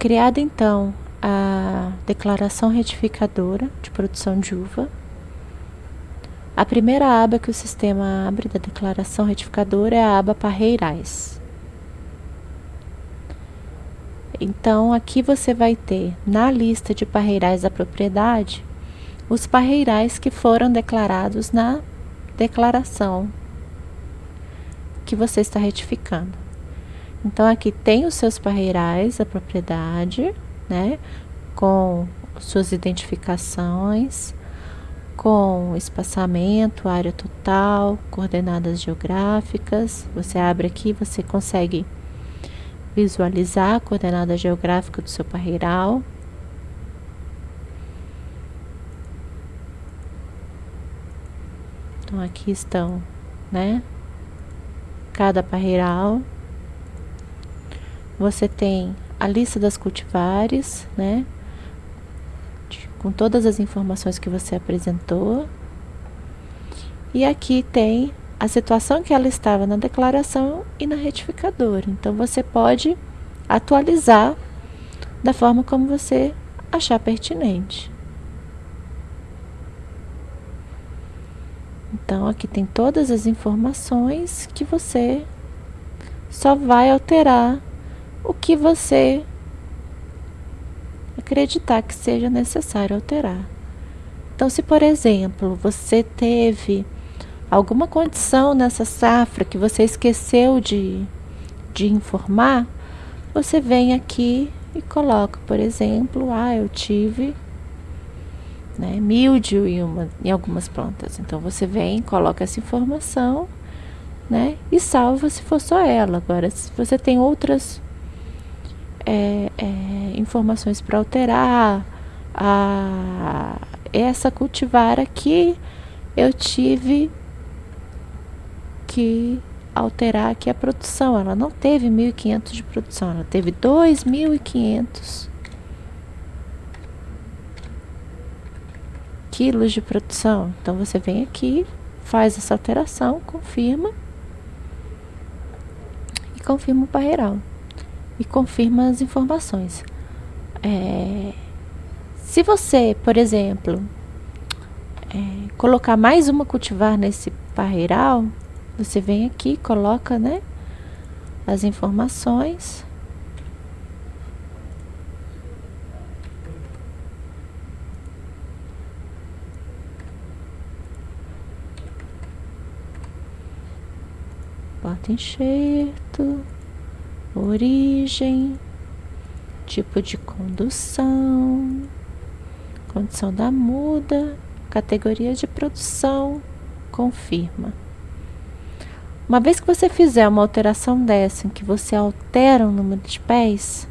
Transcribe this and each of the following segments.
Criada então a declaração retificadora de produção de uva, a primeira aba que o sistema abre da declaração retificadora é a aba Parreirais. Então, aqui você vai ter na lista de parreirais da propriedade os parreirais que foram declarados na declaração que você está retificando. Então, aqui tem os seus parreirais da propriedade, né? Com suas identificações, com espaçamento, área total, coordenadas geográficas. Você abre aqui, você consegue visualizar a coordenada geográfica do seu parreiral. Então, aqui estão, né? Cada parreiral. Você tem a lista das cultivares, né? Com todas as informações que você apresentou. E aqui tem a situação que ela estava na declaração e na retificadora. Então, você pode atualizar da forma como você achar pertinente. Então, aqui tem todas as informações que você só vai alterar o que você acreditar que seja necessário alterar. Então, se por exemplo, você teve alguma condição nessa safra que você esqueceu de, de informar, você vem aqui e coloca, por exemplo, ah, eu tive né, mildio em, uma, em algumas plantas. Então você vem, coloca essa informação, né, e salva se for só ela. Agora, se você tem outras é, é, informações para alterar, a, essa cultivar aqui eu tive que alterar aqui a produção. Ela não teve 1.500 de produção, ela teve 2.500 quilos de produção. Então, você vem aqui, faz essa alteração, confirma e confirma o parreiral e confirma as informações. É, se você, por exemplo, é, colocar mais uma cultivar nesse parreiral, você vem aqui, coloca, né, as informações. Bota enxerto, origem, tipo de condução, condição da muda, categoria de produção, confirma. Uma vez que você fizer uma alteração dessa, em que você altera o número de pés,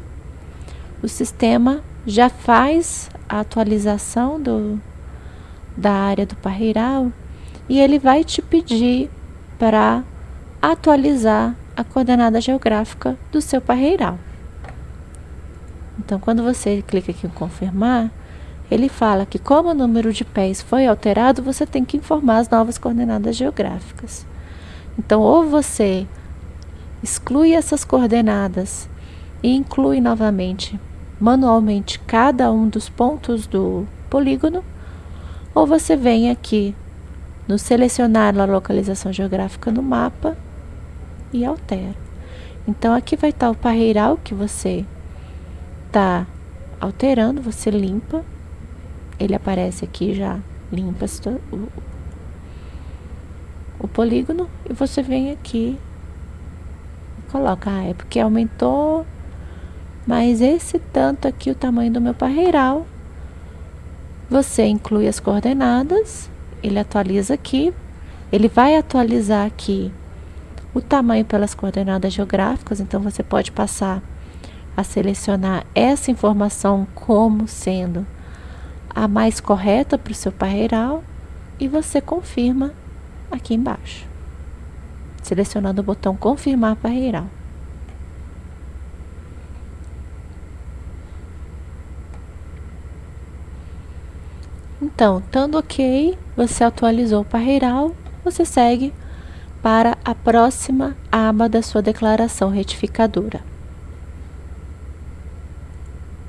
o sistema já faz a atualização do, da área do parreiral e ele vai te pedir para atualizar a coordenada geográfica do seu parreiral. Então, quando você clica aqui em confirmar, ele fala que como o número de pés foi alterado, você tem que informar as novas coordenadas geográficas. Então, ou você exclui essas coordenadas e inclui novamente manualmente cada um dos pontos do polígono, ou você vem aqui no selecionar a localização geográfica no mapa e altera. Então, aqui vai estar o parreiral que você está alterando, você limpa, ele aparece aqui já, limpa o, o polígono e você vem aqui e coloca, ah, é porque aumentou, mas esse tanto aqui o tamanho do meu parreiral. Você inclui as coordenadas, ele atualiza aqui, ele vai atualizar aqui o tamanho pelas coordenadas geográficas, então você pode passar a selecionar essa informação como sendo a mais correta para o seu parreiral e você confirma aqui embaixo, selecionando o botão confirmar parreiral. Então, estando ok, você atualizou o parreiral, você segue para a próxima aba da sua declaração retificadora.